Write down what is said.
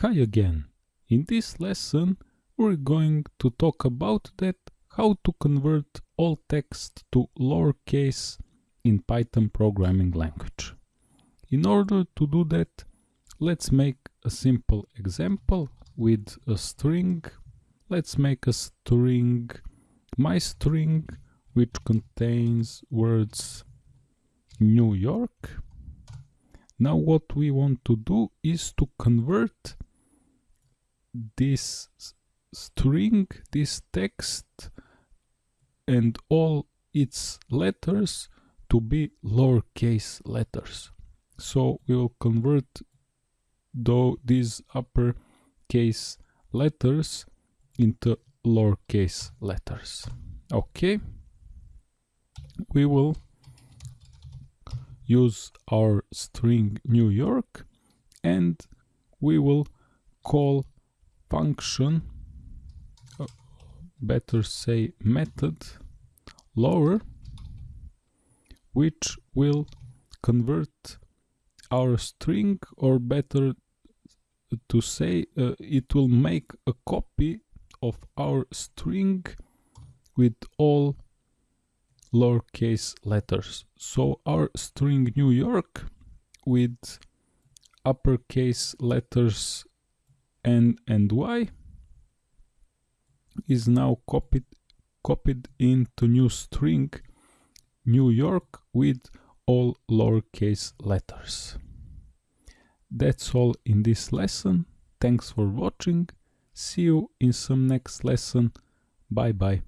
Hi again. In this lesson we're going to talk about that how to convert all text to lowercase in Python programming language. In order to do that let's make a simple example with a string. Let's make a string, my string, which contains words New York. Now what we want to do is to convert this string, this text and all its letters to be lowercase letters. So we will convert though these uppercase letters into lowercase letters. Okay. We will use our string New York and we will call function uh, better say method lower which will convert our string or better to say uh, it will make a copy of our string with all lowercase letters. So our string New York with uppercase letters N and Y is now copied copied into new string New York with all lowercase letters. That's all in this lesson. Thanks for watching. See you in some next lesson. Bye bye.